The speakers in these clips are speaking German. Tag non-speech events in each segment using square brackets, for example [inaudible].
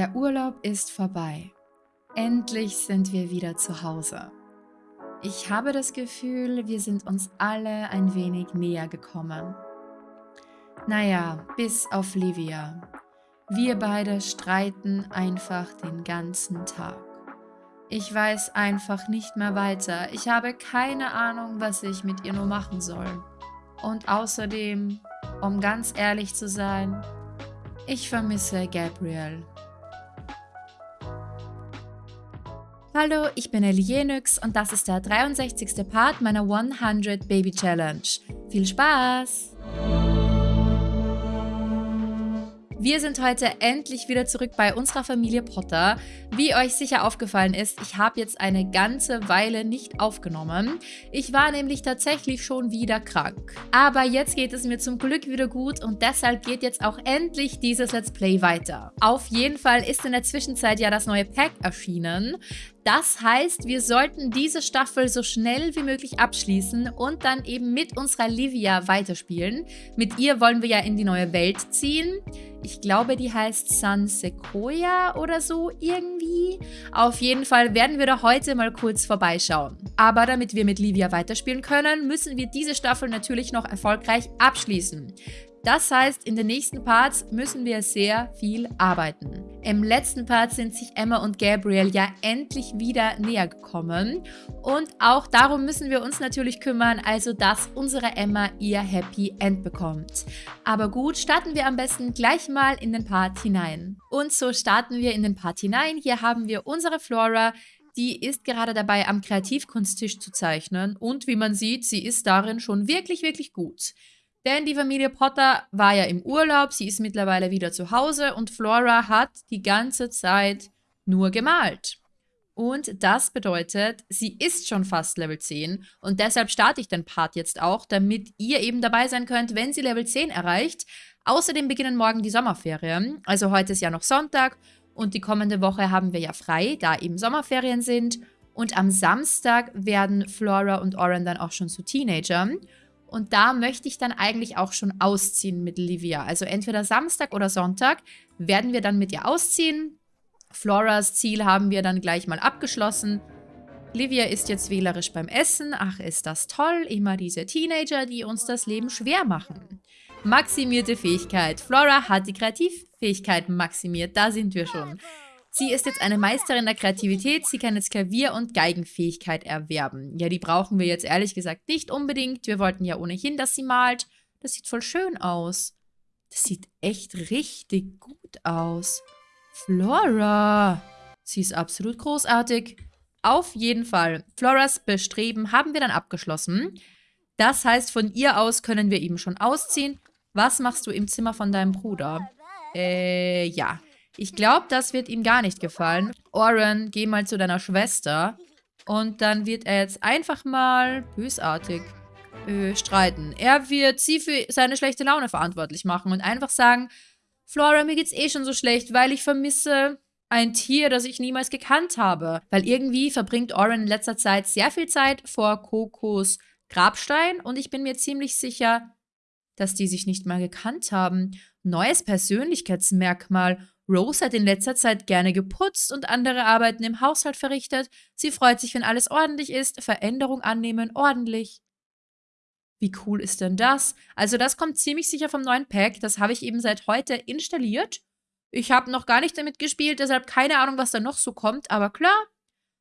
Der Urlaub ist vorbei. Endlich sind wir wieder zu Hause. Ich habe das Gefühl, wir sind uns alle ein wenig näher gekommen. Naja, bis auf Livia. Wir beide streiten einfach den ganzen Tag. Ich weiß einfach nicht mehr weiter. Ich habe keine Ahnung, was ich mit ihr nur machen soll. Und außerdem, um ganz ehrlich zu sein, ich vermisse Gabriel. Hallo, ich bin Elienix und das ist der 63. Part meiner 100 Baby Challenge. Viel Spaß! Wir sind heute endlich wieder zurück bei unserer Familie Potter. Wie euch sicher aufgefallen ist, ich habe jetzt eine ganze Weile nicht aufgenommen. Ich war nämlich tatsächlich schon wieder krank. Aber jetzt geht es mir zum Glück wieder gut und deshalb geht jetzt auch endlich dieses Let's Play weiter. Auf jeden Fall ist in der Zwischenzeit ja das neue Pack erschienen. Das heißt, wir sollten diese Staffel so schnell wie möglich abschließen und dann eben mit unserer Livia weiterspielen. Mit ihr wollen wir ja in die neue Welt ziehen. Ich glaube, die heißt San Sequoia oder so irgendwie. Auf jeden Fall werden wir da heute mal kurz vorbeischauen. Aber damit wir mit Livia weiterspielen können, müssen wir diese Staffel natürlich noch erfolgreich abschließen. Das heißt, in den nächsten Parts müssen wir sehr viel arbeiten. Im letzten Part sind sich Emma und Gabriel ja endlich wieder näher gekommen. Und auch darum müssen wir uns natürlich kümmern, also dass unsere Emma ihr Happy End bekommt. Aber gut, starten wir am besten gleich mal in den Part hinein. Und so starten wir in den Part hinein. Hier haben wir unsere Flora, die ist gerade dabei, am Kreativkunsttisch zu zeichnen. Und wie man sieht, sie ist darin schon wirklich, wirklich gut. Denn die Familie Potter war ja im Urlaub, sie ist mittlerweile wieder zu Hause und Flora hat die ganze Zeit nur gemalt. Und das bedeutet, sie ist schon fast Level 10 und deshalb starte ich den Part jetzt auch, damit ihr eben dabei sein könnt, wenn sie Level 10 erreicht. Außerdem beginnen morgen die Sommerferien, also heute ist ja noch Sonntag und die kommende Woche haben wir ja frei, da eben Sommerferien sind. Und am Samstag werden Flora und Oren dann auch schon zu Teenagern. Und da möchte ich dann eigentlich auch schon ausziehen mit Livia. Also entweder Samstag oder Sonntag werden wir dann mit ihr ausziehen. Floras Ziel haben wir dann gleich mal abgeschlossen. Livia ist jetzt wählerisch beim Essen. Ach, ist das toll. Immer diese Teenager, die uns das Leben schwer machen. Maximierte Fähigkeit. Flora hat die Kreativfähigkeit maximiert. Da sind wir schon. Sie ist jetzt eine Meisterin der Kreativität. Sie kann jetzt Klavier- und Geigenfähigkeit erwerben. Ja, die brauchen wir jetzt ehrlich gesagt nicht unbedingt. Wir wollten ja ohnehin, dass sie malt. Das sieht voll schön aus. Das sieht echt richtig gut aus. Flora. Sie ist absolut großartig. Auf jeden Fall. Floras Bestreben haben wir dann abgeschlossen. Das heißt, von ihr aus können wir eben schon ausziehen. Was machst du im Zimmer von deinem Bruder? Äh, ja. Ich glaube, das wird ihm gar nicht gefallen. Oren, geh mal zu deiner Schwester. Und dann wird er jetzt einfach mal bösartig äh, streiten. Er wird sie für seine schlechte Laune verantwortlich machen und einfach sagen, Flora, mir geht's eh schon so schlecht, weil ich vermisse ein Tier, das ich niemals gekannt habe. Weil irgendwie verbringt Oren in letzter Zeit sehr viel Zeit vor Kokos Grabstein und ich bin mir ziemlich sicher, dass die sich nicht mal gekannt haben. Neues Persönlichkeitsmerkmal. Rose hat in letzter Zeit gerne geputzt und andere Arbeiten im Haushalt verrichtet. Sie freut sich, wenn alles ordentlich ist. Veränderung annehmen, ordentlich. Wie cool ist denn das? Also das kommt ziemlich sicher vom neuen Pack. Das habe ich eben seit heute installiert. Ich habe noch gar nicht damit gespielt, deshalb keine Ahnung, was da noch so kommt. Aber klar,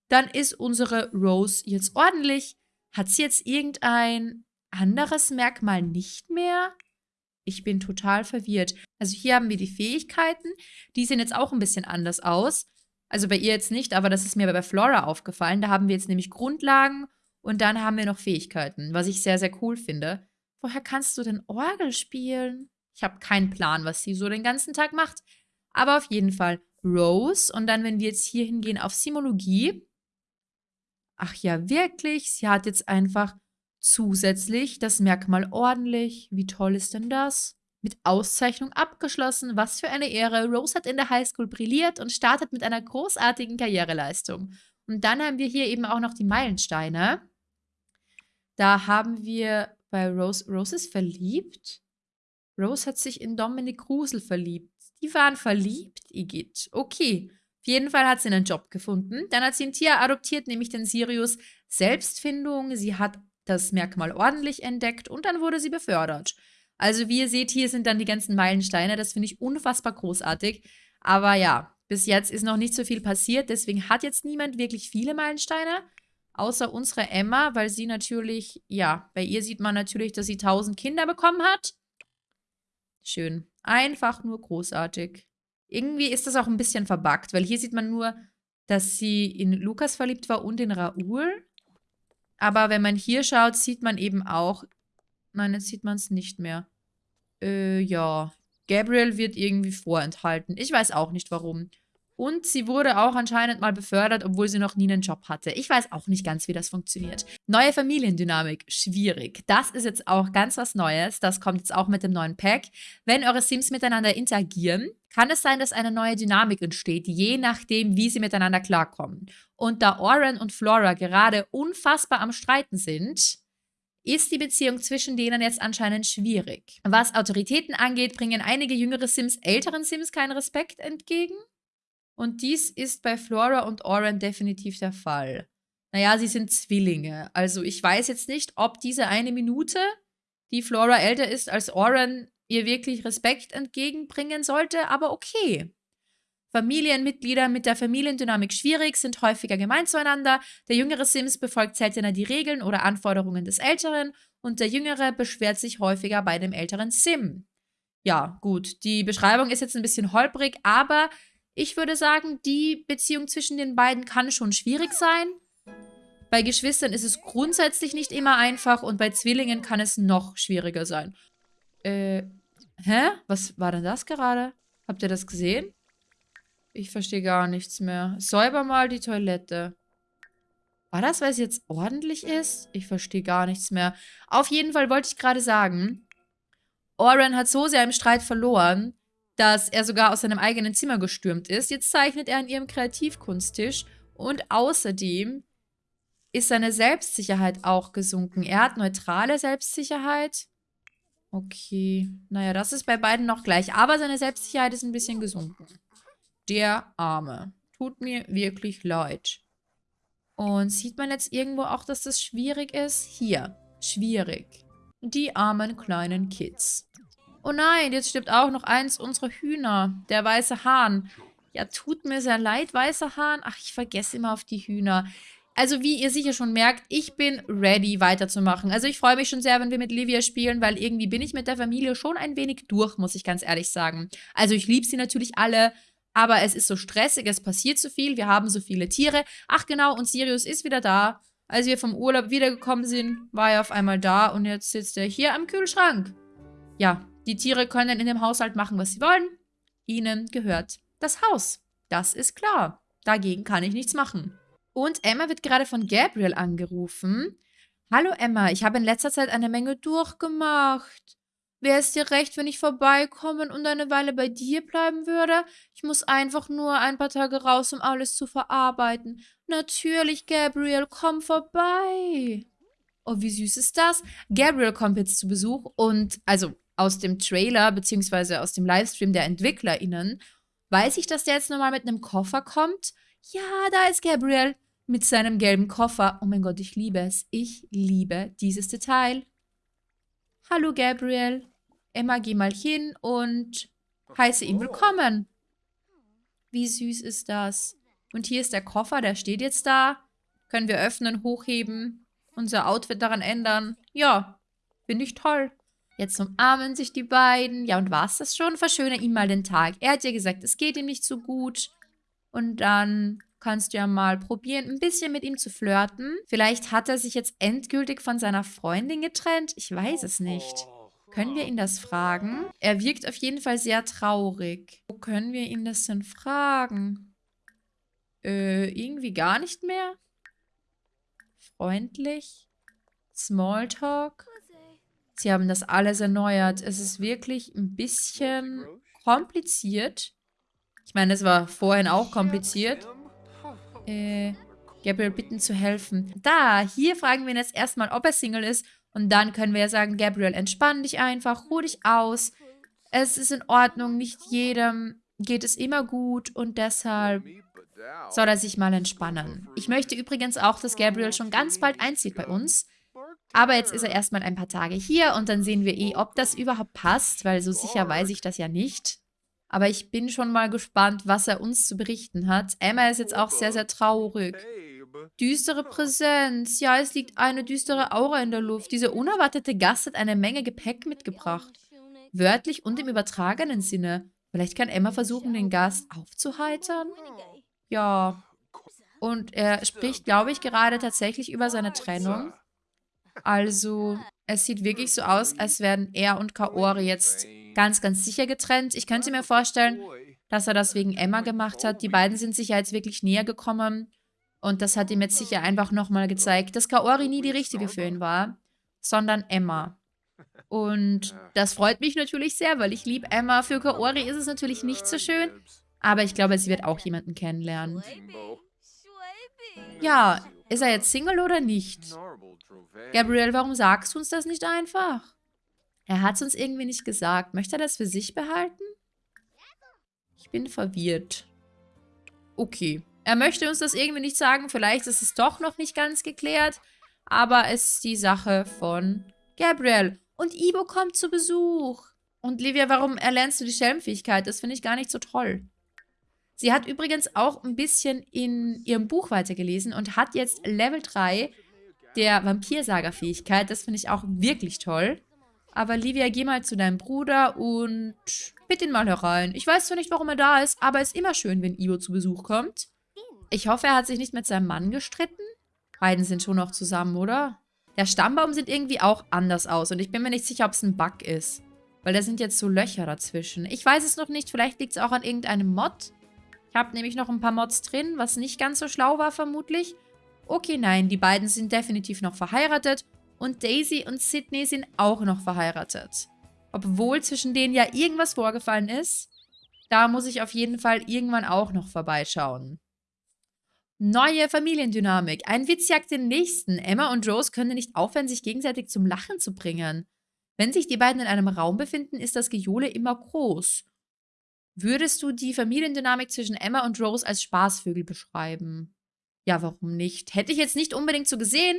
dann ist unsere Rose jetzt ordentlich. Hat sie jetzt irgendein anderes Merkmal nicht mehr? Ich bin total verwirrt. Also hier haben wir die Fähigkeiten. Die sehen jetzt auch ein bisschen anders aus. Also bei ihr jetzt nicht, aber das ist mir bei Flora aufgefallen. Da haben wir jetzt nämlich Grundlagen und dann haben wir noch Fähigkeiten, was ich sehr, sehr cool finde. Woher kannst du denn Orgel spielen? Ich habe keinen Plan, was sie so den ganzen Tag macht. Aber auf jeden Fall Rose. Und dann, wenn wir jetzt hier hingehen auf Simologie. Ach ja, wirklich? Sie hat jetzt einfach Zusätzlich das Merkmal ordentlich. Wie toll ist denn das? Mit Auszeichnung abgeschlossen. Was für eine Ehre. Rose hat in der Highschool brilliert und startet mit einer großartigen Karriereleistung. Und dann haben wir hier eben auch noch die Meilensteine. Da haben wir bei Rose, Rose ist verliebt. Rose hat sich in Dominic Grusel verliebt. Die waren verliebt, Igitt. Okay. Auf jeden Fall hat sie einen Job gefunden. Dann hat sie ein Tier adoptiert, nämlich den Sirius. Selbstfindung. Sie hat das Merkmal ordentlich entdeckt und dann wurde sie befördert. Also wie ihr seht, hier sind dann die ganzen Meilensteine. Das finde ich unfassbar großartig. Aber ja, bis jetzt ist noch nicht so viel passiert. Deswegen hat jetzt niemand wirklich viele Meilensteine. Außer unsere Emma, weil sie natürlich, ja, bei ihr sieht man natürlich, dass sie 1000 Kinder bekommen hat. Schön. Einfach nur großartig. Irgendwie ist das auch ein bisschen verbuggt, weil hier sieht man nur, dass sie in Lukas verliebt war und in Raoul. Aber wenn man hier schaut, sieht man eben auch... Nein, jetzt sieht man es nicht mehr. Äh, ja. Gabriel wird irgendwie vorenthalten. Ich weiß auch nicht, warum. Und sie wurde auch anscheinend mal befördert, obwohl sie noch nie einen Job hatte. Ich weiß auch nicht ganz, wie das funktioniert. Neue Familiendynamik, schwierig. Das ist jetzt auch ganz was Neues. Das kommt jetzt auch mit dem neuen Pack. Wenn eure Sims miteinander interagieren, kann es sein, dass eine neue Dynamik entsteht, je nachdem, wie sie miteinander klarkommen. Und da Oren und Flora gerade unfassbar am Streiten sind, ist die Beziehung zwischen denen jetzt anscheinend schwierig. Was Autoritäten angeht, bringen einige jüngere Sims älteren Sims keinen Respekt entgegen. Und dies ist bei Flora und Oren definitiv der Fall. Naja, sie sind Zwillinge. Also ich weiß jetzt nicht, ob diese eine Minute, die Flora älter ist als Oren, ihr wirklich Respekt entgegenbringen sollte, aber okay. Familienmitglieder mit der Familiendynamik schwierig, sind häufiger gemein zueinander. Der jüngere Sims befolgt seltener die Regeln oder Anforderungen des Älteren und der jüngere beschwert sich häufiger bei dem älteren Sim. Ja, gut, die Beschreibung ist jetzt ein bisschen holprig, aber ich würde sagen, die Beziehung zwischen den beiden kann schon schwierig sein. Bei Geschwistern ist es grundsätzlich nicht immer einfach und bei Zwillingen kann es noch schwieriger sein. Äh, hä? Was war denn das gerade? Habt ihr das gesehen? Ich verstehe gar nichts mehr. Säuber mal die Toilette. War das, weil es jetzt ordentlich ist? Ich verstehe gar nichts mehr. Auf jeden Fall wollte ich gerade sagen, Oren hat so sehr im Streit verloren, dass er sogar aus seinem eigenen Zimmer gestürmt ist. Jetzt zeichnet er an ihrem Kreativkunsttisch und außerdem ist seine Selbstsicherheit auch gesunken. Er hat neutrale Selbstsicherheit. Okay, naja, das ist bei beiden noch gleich. Aber seine Selbstsicherheit ist ein bisschen gesunken. Der Arme. Tut mir wirklich leid. Und sieht man jetzt irgendwo auch, dass das schwierig ist? Hier, schwierig. Die armen kleinen Kids. Oh nein, jetzt stirbt auch noch eins unserer Hühner. Der weiße Hahn. Ja, tut mir sehr leid, weißer Hahn. Ach, ich vergesse immer auf die Hühner. Also wie ihr sicher schon merkt, ich bin ready weiterzumachen. Also ich freue mich schon sehr, wenn wir mit Livia spielen, weil irgendwie bin ich mit der Familie schon ein wenig durch, muss ich ganz ehrlich sagen. Also ich liebe sie natürlich alle, aber es ist so stressig, es passiert so viel, wir haben so viele Tiere. Ach genau, und Sirius ist wieder da. Als wir vom Urlaub wiedergekommen sind, war er auf einmal da und jetzt sitzt er hier am Kühlschrank. Ja, die Tiere können in dem Haushalt machen, was sie wollen. Ihnen gehört das Haus. Das ist klar. Dagegen kann ich nichts machen. Und Emma wird gerade von Gabriel angerufen. Hallo Emma, ich habe in letzter Zeit eine Menge durchgemacht. Wäre es dir recht, wenn ich vorbeikommen und eine Weile bei dir bleiben würde? Ich muss einfach nur ein paar Tage raus, um alles zu verarbeiten. Natürlich, Gabriel, komm vorbei. Oh, wie süß ist das? Gabriel kommt jetzt zu Besuch und, also, aus dem Trailer beziehungsweise aus dem Livestream der EntwicklerInnen, weiß ich, dass der jetzt nochmal mit einem Koffer kommt. Ja, da ist Gabriel mit seinem gelben Koffer. Oh mein Gott, ich liebe es. Ich liebe dieses Detail. Hallo Gabriel. Emma, geh mal hin und heiße ihn willkommen. Wie süß ist das? Und hier ist der Koffer, der steht jetzt da. Können wir öffnen, hochheben, unser Outfit daran ändern. Ja, finde ich toll. Jetzt umarmen sich die beiden. Ja, und war es das schon? Verschöne ihm mal den Tag. Er hat ja gesagt, es geht ihm nicht so gut. Und dann kannst du ja mal probieren, ein bisschen mit ihm zu flirten. Vielleicht hat er sich jetzt endgültig von seiner Freundin getrennt. Ich weiß es nicht. Können wir ihn das fragen? Er wirkt auf jeden Fall sehr traurig. Wo können wir ihn das denn fragen? Äh, irgendwie gar nicht mehr? Freundlich? Smalltalk? Sie haben das alles erneuert. Es ist wirklich ein bisschen kompliziert. Ich meine, es war vorhin auch kompliziert. Äh, Gabriel bitten zu helfen. Da, hier fragen wir ihn jetzt erstmal, ob er Single ist. Und dann können wir ja sagen, Gabriel, entspann dich einfach, ruh dich aus. Es ist in Ordnung, nicht jedem geht es immer gut und deshalb soll er sich mal entspannen. Ich möchte übrigens auch, dass Gabriel schon ganz bald einzieht bei uns. Aber jetzt ist er erstmal ein paar Tage hier und dann sehen wir eh, ob das überhaupt passt, weil so sicher weiß ich das ja nicht. Aber ich bin schon mal gespannt, was er uns zu berichten hat. Emma ist jetzt auch sehr, sehr traurig. Düstere [laughs] Präsenz. Ja, es liegt eine düstere Aura in der Luft. Dieser unerwartete Gast hat eine Menge Gepäck mitgebracht. Wörtlich und im übertragenen Sinne. Vielleicht kann Emma versuchen, den Gast aufzuheitern? Ja. Und er spricht, glaube ich, gerade tatsächlich über seine Trennung. Also, es sieht wirklich so aus, als wären er und Kaori jetzt ganz, ganz sicher getrennt. Ich könnte mir vorstellen, dass er das wegen Emma gemacht hat. Die beiden sind sich ja jetzt wirklich näher gekommen. Und das hat ihm jetzt sicher einfach nochmal gezeigt, dass Kaori nie die richtige für ihn war, sondern Emma. Und das freut mich natürlich sehr, weil ich liebe Emma. Für Kaori ist es natürlich nicht so schön, aber ich glaube, sie wird auch jemanden kennenlernen. Ja, ist er jetzt Single oder nicht? Gabriel, warum sagst du uns das nicht einfach? Er hat es uns irgendwie nicht gesagt. Möchte er das für sich behalten? Ich bin verwirrt. Okay. Er möchte uns das irgendwie nicht sagen. Vielleicht ist es doch noch nicht ganz geklärt. Aber es ist die Sache von Gabriel. Und Ibo kommt zu Besuch. Und Livia, warum erlernst du die Schelmfähigkeit? Das finde ich gar nicht so toll. Sie hat übrigens auch ein bisschen in ihrem Buch weitergelesen und hat jetzt Level 3 der Vampirsager-Fähigkeit. Das finde ich auch wirklich toll. Aber Livia, geh mal zu deinem Bruder und bitte ihn mal herein. Ich weiß zwar nicht, warum er da ist, aber es ist immer schön, wenn Ivo zu Besuch kommt. Ich hoffe, er hat sich nicht mit seinem Mann gestritten. Beiden sind schon noch zusammen, oder? Der Stammbaum sieht irgendwie auch anders aus und ich bin mir nicht sicher, ob es ein Bug ist. Weil da sind jetzt so Löcher dazwischen. Ich weiß es noch nicht, vielleicht liegt es auch an irgendeinem Mod. Ich habe nämlich noch ein paar Mods drin, was nicht ganz so schlau war vermutlich. Okay, nein, die beiden sind definitiv noch verheiratet und Daisy und Sydney sind auch noch verheiratet. Obwohl zwischen denen ja irgendwas vorgefallen ist, da muss ich auf jeden Fall irgendwann auch noch vorbeischauen. Neue Familiendynamik. Ein Witz jagt den nächsten. Emma und Rose können nicht aufhören, sich gegenseitig zum Lachen zu bringen. Wenn sich die beiden in einem Raum befinden, ist das Gejohle immer groß. Würdest du die Familiendynamik zwischen Emma und Rose als Spaßvögel beschreiben? Ja, warum nicht? Hätte ich jetzt nicht unbedingt so gesehen,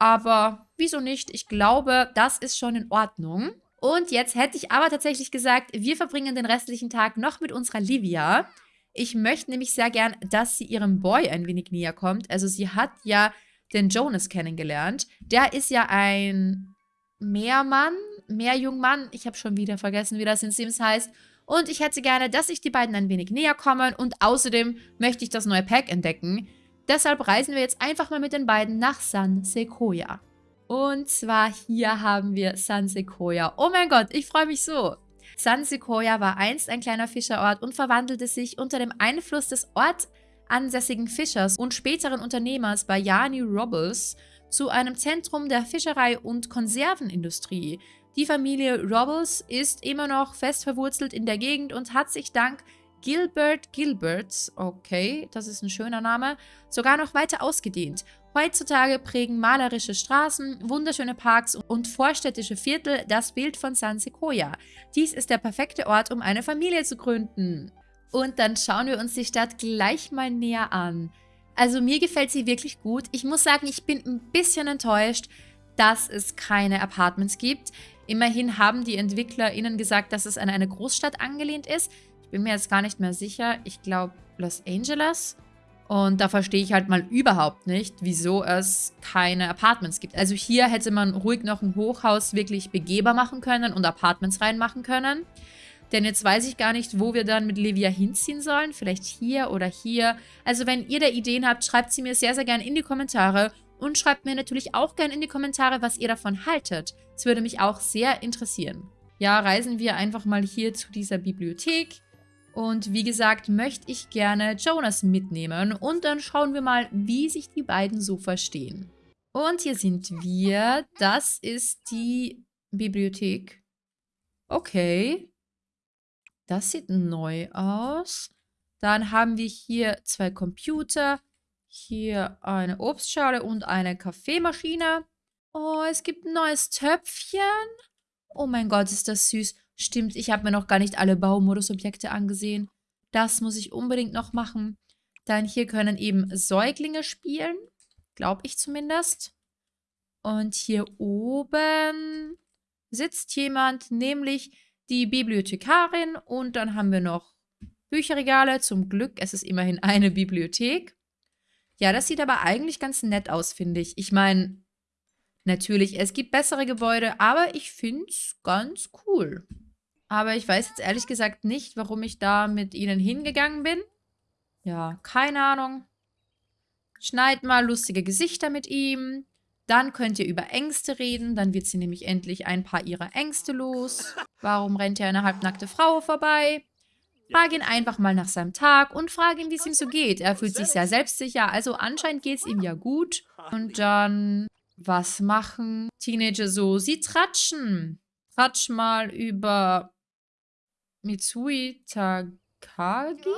aber wieso nicht? Ich glaube, das ist schon in Ordnung. Und jetzt hätte ich aber tatsächlich gesagt, wir verbringen den restlichen Tag noch mit unserer Livia. Ich möchte nämlich sehr gern, dass sie ihrem Boy ein wenig näher kommt. Also sie hat ja den Jonas kennengelernt. Der ist ja ein Meermann, Meerjungmann. Ich habe schon wieder vergessen, wie das in Sims heißt. Und ich hätte gerne, dass sich die beiden ein wenig näher kommen. Und außerdem möchte ich das neue Pack entdecken. Deshalb reisen wir jetzt einfach mal mit den beiden nach San Sequoia. Und zwar hier haben wir San Sequoia. Oh mein Gott, ich freue mich so. San Sequoia war einst ein kleiner Fischerort und verwandelte sich unter dem Einfluss des ortansässigen Fischers und späteren Unternehmers Bayani Robles zu einem Zentrum der Fischerei und Konservenindustrie. Die Familie Robles ist immer noch fest verwurzelt in der Gegend und hat sich dank Gilbert Gilberts, okay, das ist ein schöner Name, sogar noch weiter ausgedehnt. Heutzutage prägen malerische Straßen, wunderschöne Parks und vorstädtische Viertel das Bild von San Sequoia. Dies ist der perfekte Ort, um eine Familie zu gründen. Und dann schauen wir uns die Stadt gleich mal näher an. Also mir gefällt sie wirklich gut. Ich muss sagen, ich bin ein bisschen enttäuscht, dass es keine Apartments gibt. Immerhin haben die EntwicklerInnen gesagt, dass es an eine Großstadt angelehnt ist bin mir jetzt gar nicht mehr sicher. Ich glaube Los Angeles. Und da verstehe ich halt mal überhaupt nicht, wieso es keine Apartments gibt. Also hier hätte man ruhig noch ein Hochhaus wirklich begehbar machen können und Apartments reinmachen können. Denn jetzt weiß ich gar nicht, wo wir dann mit Livia hinziehen sollen. Vielleicht hier oder hier. Also wenn ihr da Ideen habt, schreibt sie mir sehr, sehr gerne in die Kommentare. Und schreibt mir natürlich auch gerne in die Kommentare, was ihr davon haltet. Das würde mich auch sehr interessieren. Ja, reisen wir einfach mal hier zu dieser Bibliothek. Und wie gesagt, möchte ich gerne Jonas mitnehmen und dann schauen wir mal, wie sich die beiden so verstehen. Und hier sind wir. Das ist die Bibliothek. Okay. Das sieht neu aus. Dann haben wir hier zwei Computer. Hier eine Obstschale und eine Kaffeemaschine. Oh, es gibt ein neues Töpfchen. Oh mein Gott, ist das süß. Stimmt, ich habe mir noch gar nicht alle Baumodus-Objekte angesehen. Das muss ich unbedingt noch machen. Dann hier können eben Säuglinge spielen. Glaube ich zumindest. Und hier oben sitzt jemand, nämlich die Bibliothekarin. Und dann haben wir noch Bücherregale. Zum Glück, es ist immerhin eine Bibliothek. Ja, das sieht aber eigentlich ganz nett aus, finde ich. Ich meine, natürlich, es gibt bessere Gebäude, aber ich finde es ganz cool. Aber ich weiß jetzt ehrlich gesagt nicht, warum ich da mit ihnen hingegangen bin. Ja, keine Ahnung. Schneid mal lustige Gesichter mit ihm. Dann könnt ihr über Ängste reden. Dann wird sie nämlich endlich ein paar ihrer Ängste los. Warum rennt hier eine halbnackte Frau vorbei? Frag ihn einfach mal nach seinem Tag und frag ihn, wie es ihm so geht. Er fühlt sich sehr selbstsicher, also anscheinend geht es ihm ja gut. Und dann, was machen Teenager so? Sie tratschen. Tratsch mal über Mitsui Takagi?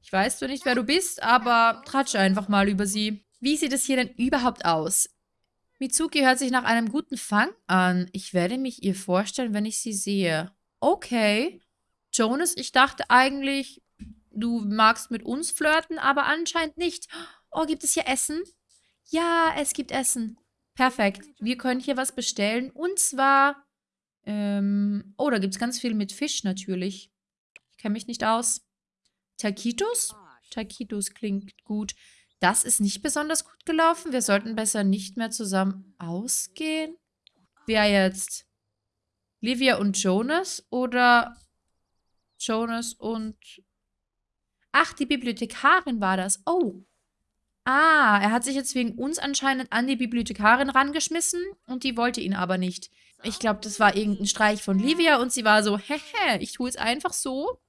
Ich weiß zwar nicht, wer du bist, aber tratsche einfach mal über sie. Wie sieht es hier denn überhaupt aus? Mitsuki hört sich nach einem guten Fang an. Ich werde mich ihr vorstellen, wenn ich sie sehe. Okay. Jonas, ich dachte eigentlich, du magst mit uns flirten, aber anscheinend nicht. Oh, gibt es hier Essen? Ja, es gibt Essen. Perfekt. Wir können hier was bestellen. Und zwar, ähm, oh, da gibt es ganz viel mit Fisch natürlich. Ich kenne mich nicht aus. Taquitos? Taquitos klingt gut. Das ist nicht besonders gut gelaufen. Wir sollten besser nicht mehr zusammen ausgehen. Wer jetzt? Livia und Jonas oder Jonas und... Ach, die Bibliothekarin war das. Oh. Ah, er hat sich jetzt wegen uns anscheinend an die Bibliothekarin rangeschmissen und die wollte ihn aber nicht. Ich glaube, das war irgendein Streich von Livia und sie war so, hehe, ich tue es einfach so,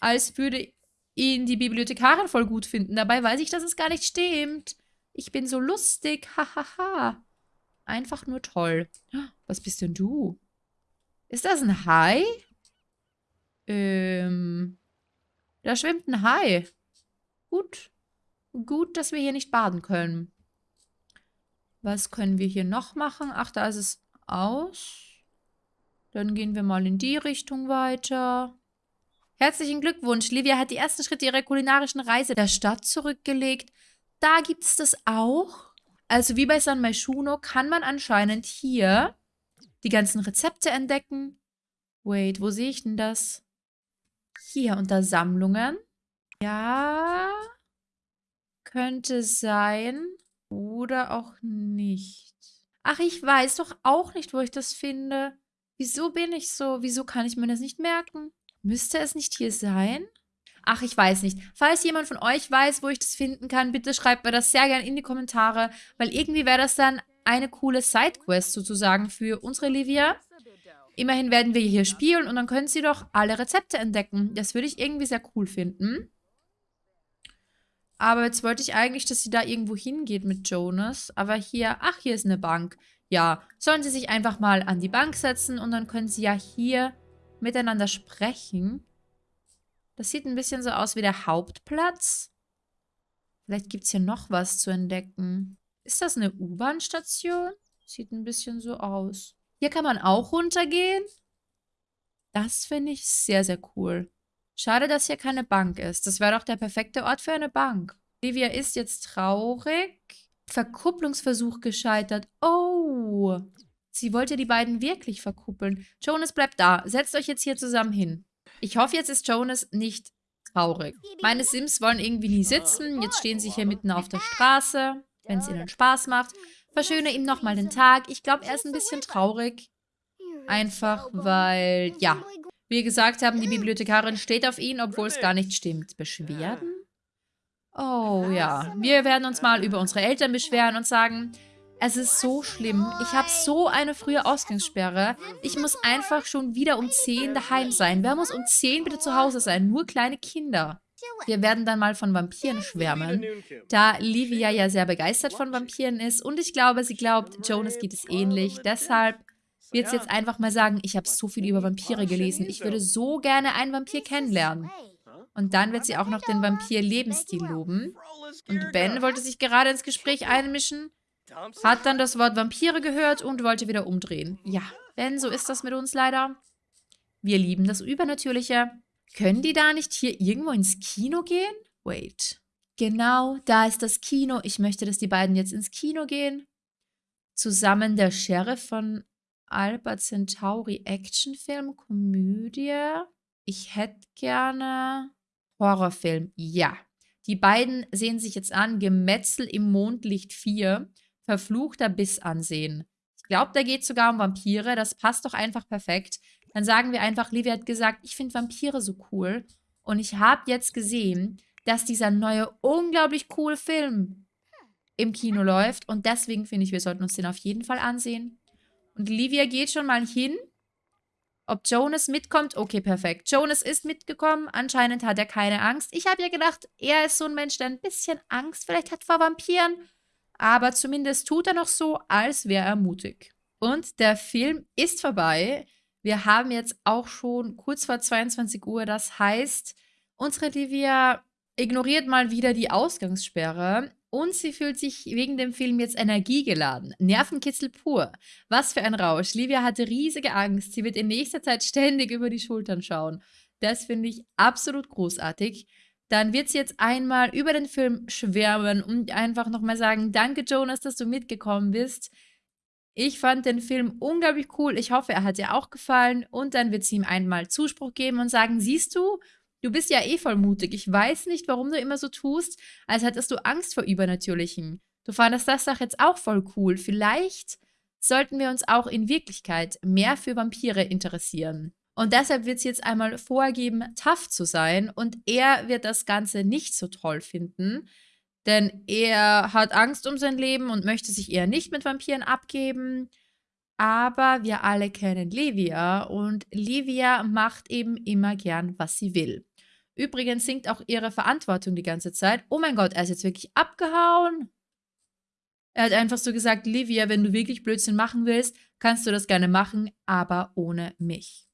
als würde ihn die Bibliothekarin voll gut finden. Dabei weiß ich, dass es gar nicht stimmt. Ich bin so lustig, hahaha. Einfach nur toll. Was bist denn du? Ist das ein Hai? Ähm, da schwimmt ein Hai. Gut. Gut, dass wir hier nicht baden können. Was können wir hier noch machen? Ach, da ist es aus. Dann gehen wir mal in die Richtung weiter. Herzlichen Glückwunsch. Livia hat die ersten Schritte ihrer kulinarischen Reise der Stadt zurückgelegt. Da gibt es das auch. Also wie bei San Maishuno kann man anscheinend hier die ganzen Rezepte entdecken. Wait, wo sehe ich denn das? Hier unter Sammlungen. Ja, könnte sein. Oder auch nicht. Ach, ich weiß doch auch nicht, wo ich das finde. Wieso bin ich so? Wieso kann ich mir das nicht merken? Müsste es nicht hier sein? Ach, ich weiß nicht. Falls jemand von euch weiß, wo ich das finden kann, bitte schreibt mir das sehr gerne in die Kommentare, weil irgendwie wäre das dann eine coole Sidequest sozusagen für unsere Livia. Immerhin werden wir hier spielen und dann können sie doch alle Rezepte entdecken. Das würde ich irgendwie sehr cool finden. Aber jetzt wollte ich eigentlich, dass sie da irgendwo hingeht mit Jonas. Aber hier, ach, hier ist eine Bank. Ja, sollen sie sich einfach mal an die Bank setzen und dann können sie ja hier miteinander sprechen. Das sieht ein bisschen so aus wie der Hauptplatz. Vielleicht gibt es hier noch was zu entdecken. Ist das eine U-Bahn-Station? Sieht ein bisschen so aus. Hier kann man auch runtergehen. Das finde ich sehr, sehr cool. Schade, dass hier keine Bank ist. Das wäre doch der perfekte Ort für eine Bank. Livia ist jetzt traurig. Verkupplungsversuch gescheitert. Oh. Sie wollte die beiden wirklich verkuppeln. Jonas bleibt da. Setzt euch jetzt hier zusammen hin. Ich hoffe, jetzt ist Jonas nicht traurig. Meine Sims wollen irgendwie nie sitzen. Jetzt stehen sie hier mitten auf der Straße, wenn es ihnen Spaß macht. Verschöne ihm nochmal den Tag. Ich glaube, er ist ein bisschen traurig. Einfach, weil, ja, wir gesagt haben, die Bibliothekarin steht auf ihn, obwohl es gar nicht stimmt. Beschwerden? Oh ja, wir werden uns mal über unsere Eltern beschweren und sagen, es ist so schlimm. Ich habe so eine frühe Ausgangssperre. Ich muss einfach schon wieder um 10 daheim sein. Wer muss um 10 bitte zu Hause sein? Nur kleine Kinder. Wir werden dann mal von Vampiren schwärmen, da Livia ja sehr begeistert von Vampiren ist und ich glaube, sie glaubt, Jonas geht es ähnlich. Deshalb wird sie jetzt einfach mal sagen, ich habe so viel über Vampire gelesen, ich würde so gerne einen Vampir kennenlernen. Und dann wird sie auch noch den Vampir-Lebensstil loben. Und Ben wollte sich gerade ins Gespräch einmischen, hat dann das Wort Vampire gehört und wollte wieder umdrehen. Ja, Ben, so ist das mit uns leider. Wir lieben das Übernatürliche. Können die da nicht hier irgendwo ins Kino gehen? Wait. Genau, da ist das Kino. Ich möchte, dass die beiden jetzt ins Kino gehen. Zusammen der Sheriff von Alba Centauri Actionfilm, Komödie. Ich hätte gerne Horrorfilm. Ja. Die beiden sehen sich jetzt an. Gemetzel im Mondlicht 4. Verfluchter Biss ansehen. Ich glaube, da geht es sogar um Vampire. Das passt doch einfach perfekt. Dann sagen wir einfach, Livia hat gesagt, ich finde Vampire so cool. Und ich habe jetzt gesehen, dass dieser neue, unglaublich coole Film im Kino läuft. Und deswegen finde ich, wir sollten uns den auf jeden Fall ansehen. Und Livia geht schon mal hin. Ob Jonas mitkommt? Okay, perfekt. Jonas ist mitgekommen. Anscheinend hat er keine Angst. Ich habe ja gedacht, er ist so ein Mensch, der ein bisschen Angst vielleicht hat vor Vampiren. Aber zumindest tut er noch so, als wäre er mutig. Und der Film ist vorbei. Wir haben jetzt auch schon kurz vor 22 Uhr. Das heißt, unsere Livia ignoriert mal wieder die Ausgangssperre und sie fühlt sich wegen dem Film jetzt energiegeladen. Nervenkitzel pur. Was für ein Rausch. Livia hatte riesige Angst. Sie wird in nächster Zeit ständig über die Schultern schauen. Das finde ich absolut großartig. Dann wird sie jetzt einmal über den Film schwärmen und einfach nochmal sagen, danke Jonas, dass du mitgekommen bist. Ich fand den Film unglaublich cool. Ich hoffe, er hat dir auch gefallen. Und dann wird sie ihm einmal Zuspruch geben und sagen, siehst du, Du bist ja eh voll mutig. Ich weiß nicht, warum du immer so tust, als hättest du Angst vor Übernatürlichen. Du fandest das doch jetzt auch voll cool. Vielleicht sollten wir uns auch in Wirklichkeit mehr für Vampire interessieren. Und deshalb wird sie jetzt einmal vorgeben, tough zu sein. Und er wird das Ganze nicht so toll finden. Denn er hat Angst um sein Leben und möchte sich eher nicht mit Vampiren abgeben. Aber wir alle kennen Livia und Livia macht eben immer gern, was sie will. Übrigens singt auch ihre Verantwortung die ganze Zeit. Oh mein Gott, er ist jetzt wirklich abgehauen. Er hat einfach so gesagt, Livia, wenn du wirklich Blödsinn machen willst, kannst du das gerne machen, aber ohne mich.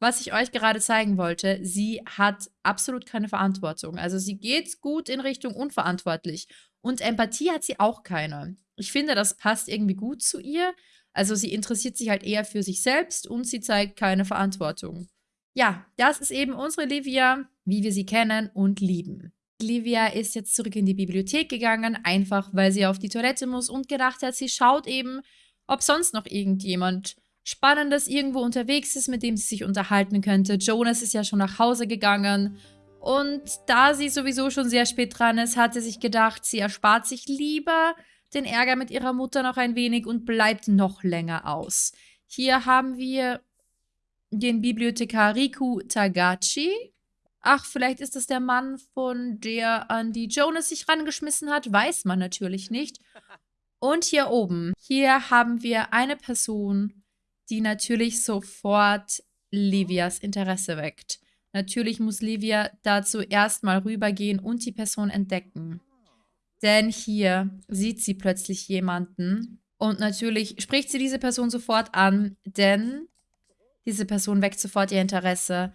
Was ich euch gerade zeigen wollte, sie hat absolut keine Verantwortung. Also sie geht gut in Richtung unverantwortlich. Und Empathie hat sie auch keine. Ich finde, das passt irgendwie gut zu ihr. Also sie interessiert sich halt eher für sich selbst und sie zeigt keine Verantwortung. Ja, das ist eben unsere Livia, wie wir sie kennen und lieben. Livia ist jetzt zurück in die Bibliothek gegangen, einfach weil sie auf die Toilette muss und gedacht hat, sie schaut eben, ob sonst noch irgendjemand Spannendes irgendwo unterwegs ist, mit dem sie sich unterhalten könnte. Jonas ist ja schon nach Hause gegangen und da sie sowieso schon sehr spät dran ist, hat sie sich gedacht, sie erspart sich lieber den Ärger mit ihrer Mutter noch ein wenig und bleibt noch länger aus. Hier haben wir den Bibliothekar Riku Tagachi. Ach, vielleicht ist das der Mann, von der an die Jonas sich rangeschmissen hat. Weiß man natürlich nicht. Und hier oben, hier haben wir eine Person, die natürlich sofort Livias Interesse weckt. Natürlich muss Livia dazu erstmal rübergehen und die Person entdecken. Denn hier sieht sie plötzlich jemanden und natürlich spricht sie diese Person sofort an, denn diese Person weckt sofort ihr Interesse,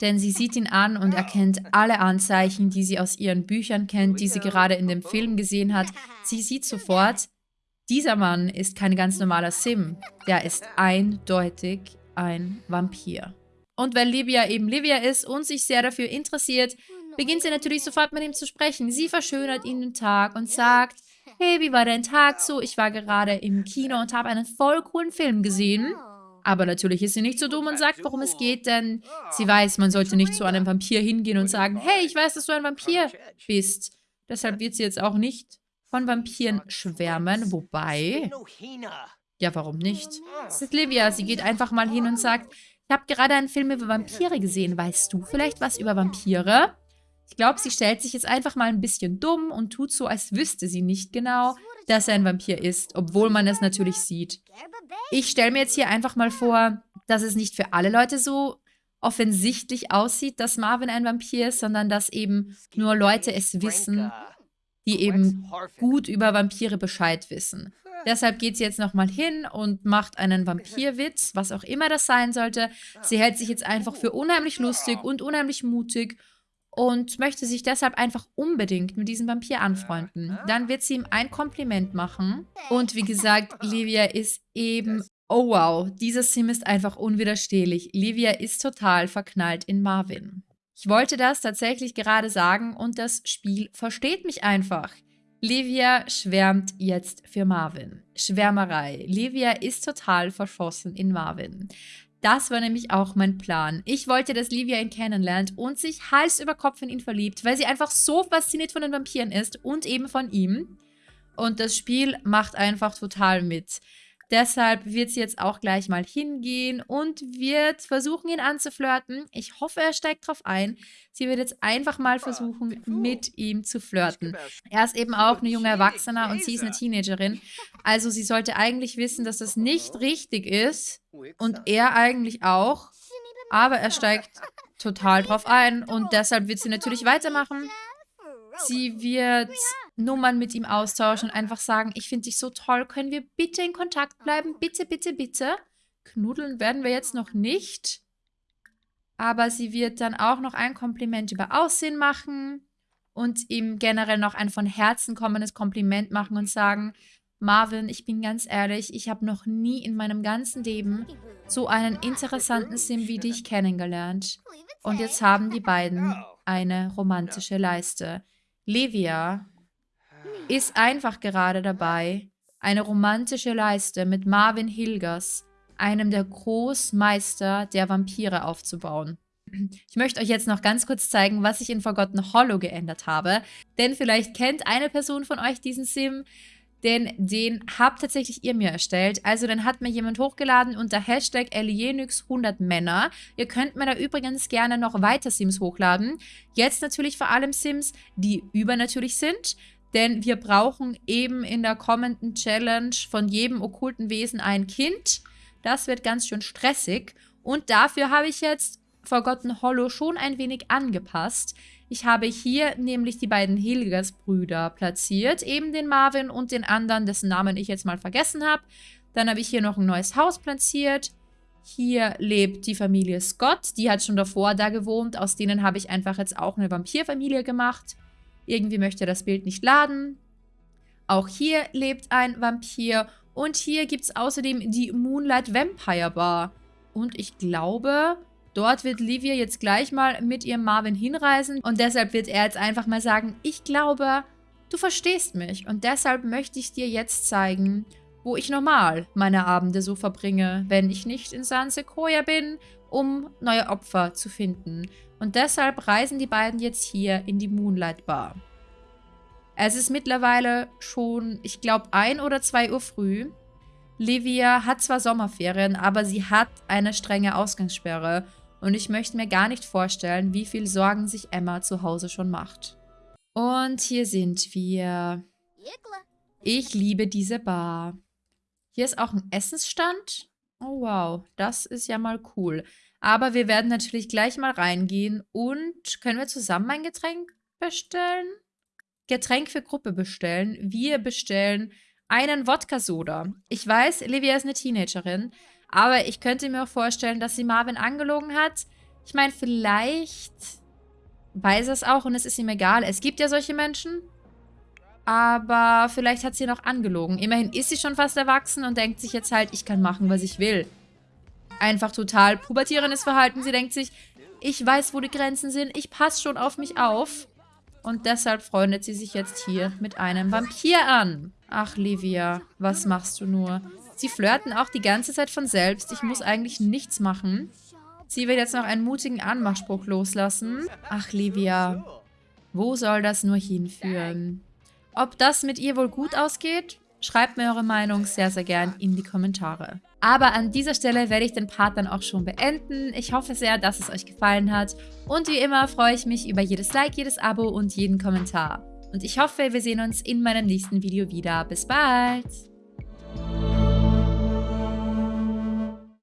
denn sie sieht ihn an und erkennt alle Anzeichen, die sie aus ihren Büchern kennt, die sie gerade in dem Film gesehen hat. Sie sieht sofort, dieser Mann ist kein ganz normaler Sim. Der ist eindeutig ein Vampir. Und weil Livia eben Livia ist und sich sehr dafür interessiert, beginnt sie natürlich sofort mit ihm zu sprechen. Sie verschönert ihn den Tag und sagt, hey, wie war dein Tag so? Ich war gerade im Kino und habe einen voll coolen Film gesehen. Aber natürlich ist sie nicht so dumm und sagt, worum es geht, denn sie weiß, man sollte nicht zu einem Vampir hingehen und sagen, hey, ich weiß, dass du ein Vampir bist. Deshalb wird sie jetzt auch nicht von Vampiren schwärmen, wobei... Ja, warum nicht? Es ist Livia, sie geht einfach mal hin und sagt, ich habe gerade einen Film über Vampire gesehen. Weißt du vielleicht was über Vampire? Ich glaube, sie stellt sich jetzt einfach mal ein bisschen dumm und tut so, als wüsste sie nicht genau, dass er ein Vampir ist, obwohl man es natürlich sieht. Ich stelle mir jetzt hier einfach mal vor, dass es nicht für alle Leute so offensichtlich aussieht, dass Marvin ein Vampir ist, sondern dass eben nur Leute es wissen, die eben gut über Vampire Bescheid wissen. Deshalb geht sie jetzt nochmal hin und macht einen Vampirwitz, was auch immer das sein sollte. Sie hält sich jetzt einfach für unheimlich lustig und unheimlich mutig und möchte sich deshalb einfach unbedingt mit diesem Vampir anfreunden. Dann wird sie ihm ein Kompliment machen. Und wie gesagt, Livia ist eben Oh wow, dieser Sim ist einfach unwiderstehlich. Livia ist total verknallt in Marvin. Ich wollte das tatsächlich gerade sagen und das Spiel versteht mich einfach. Livia schwärmt jetzt für Marvin. Schwärmerei. Livia ist total verschossen in Marvin. Das war nämlich auch mein Plan. Ich wollte, dass Livia ihn kennenlernt und sich Hals über Kopf in ihn verliebt, weil sie einfach so fasziniert von den Vampiren ist und eben von ihm. Und das Spiel macht einfach total mit. Deshalb wird sie jetzt auch gleich mal hingehen und wird versuchen, ihn anzuflirten. Ich hoffe, er steigt drauf ein. Sie wird jetzt einfach mal versuchen, mit ihm zu flirten. Er ist eben auch eine junge Erwachsene und sie ist eine Teenagerin. Also sie sollte eigentlich wissen, dass das nicht richtig ist. Und er eigentlich auch. Aber er steigt total drauf ein und deshalb wird sie natürlich weitermachen. Sie wird Nummern mit ihm austauschen und einfach sagen, ich finde dich so toll, können wir bitte in Kontakt bleiben? Bitte, bitte, bitte. Knuddeln werden wir jetzt noch nicht. Aber sie wird dann auch noch ein Kompliment über Aussehen machen und ihm generell noch ein von Herzen kommendes Kompliment machen und sagen, Marvin, ich bin ganz ehrlich, ich habe noch nie in meinem ganzen Leben so einen interessanten Sim wie dich kennengelernt. Und jetzt haben die beiden eine romantische Leiste. Livia ist einfach gerade dabei, eine romantische Leiste mit Marvin Hilgers, einem der Großmeister der Vampire, aufzubauen. Ich möchte euch jetzt noch ganz kurz zeigen, was ich in Forgotten Hollow geändert habe. Denn vielleicht kennt eine Person von euch diesen Sim, denn den habt tatsächlich ihr mir erstellt. Also dann hat mir jemand hochgeladen unter Hashtag Alienix100Männer. Ihr könnt mir da übrigens gerne noch weiter Sims hochladen. Jetzt natürlich vor allem Sims, die übernatürlich sind. Denn wir brauchen eben in der kommenden Challenge von jedem okkulten Wesen ein Kind. Das wird ganz schön stressig. Und dafür habe ich jetzt Forgotten Hollow schon ein wenig angepasst. Ich habe hier nämlich die beiden Hilgers-Brüder platziert, eben den Marvin und den anderen, dessen Namen ich jetzt mal vergessen habe. Dann habe ich hier noch ein neues Haus platziert. Hier lebt die Familie Scott, die hat schon davor da gewohnt. Aus denen habe ich einfach jetzt auch eine Vampirfamilie gemacht. Irgendwie möchte das Bild nicht laden. Auch hier lebt ein Vampir. Und hier gibt es außerdem die Moonlight Vampire Bar. Und ich glaube, Dort wird Livia jetzt gleich mal mit ihrem Marvin hinreisen und deshalb wird er jetzt einfach mal sagen, ich glaube, du verstehst mich und deshalb möchte ich dir jetzt zeigen, wo ich normal meine Abende so verbringe, wenn ich nicht in San Sequoia bin, um neue Opfer zu finden. Und deshalb reisen die beiden jetzt hier in die Moonlight Bar. Es ist mittlerweile schon, ich glaube, 1 oder 2 Uhr früh. Livia hat zwar Sommerferien, aber sie hat eine strenge Ausgangssperre und ich möchte mir gar nicht vorstellen, wie viel Sorgen sich Emma zu Hause schon macht. Und hier sind wir. Ich liebe diese Bar. Hier ist auch ein Essensstand. Oh wow, das ist ja mal cool. Aber wir werden natürlich gleich mal reingehen und können wir zusammen ein Getränk bestellen? Getränk für Gruppe bestellen. Wir bestellen einen Wodka-Soda. Ich weiß, Livia ist eine Teenagerin, aber ich könnte mir auch vorstellen, dass sie Marvin angelogen hat. Ich meine, vielleicht weiß er es auch und es ist ihm egal. Es gibt ja solche Menschen. Aber vielleicht hat sie noch angelogen. Immerhin ist sie schon fast erwachsen und denkt sich jetzt halt, ich kann machen, was ich will. Einfach total pubertierendes Verhalten. Sie denkt sich, ich weiß, wo die Grenzen sind. Ich passe schon auf mich auf. Und deshalb freundet sie sich jetzt hier mit einem Vampir an. Ach, Livia, was machst du nur? Sie flirten auch die ganze Zeit von selbst. Ich muss eigentlich nichts machen. Sie will jetzt noch einen mutigen Anmachspruch loslassen. Ach, Livia. Wo soll das nur hinführen? Ob das mit ihr wohl gut ausgeht? Schreibt mir eure Meinung sehr, sehr gern in die Kommentare. Aber an dieser Stelle werde ich den Part dann auch schon beenden. Ich hoffe sehr, dass es euch gefallen hat. Und wie immer freue ich mich über jedes Like, jedes Abo und jeden Kommentar. Und ich hoffe, wir sehen uns in meinem nächsten Video wieder. Bis bald!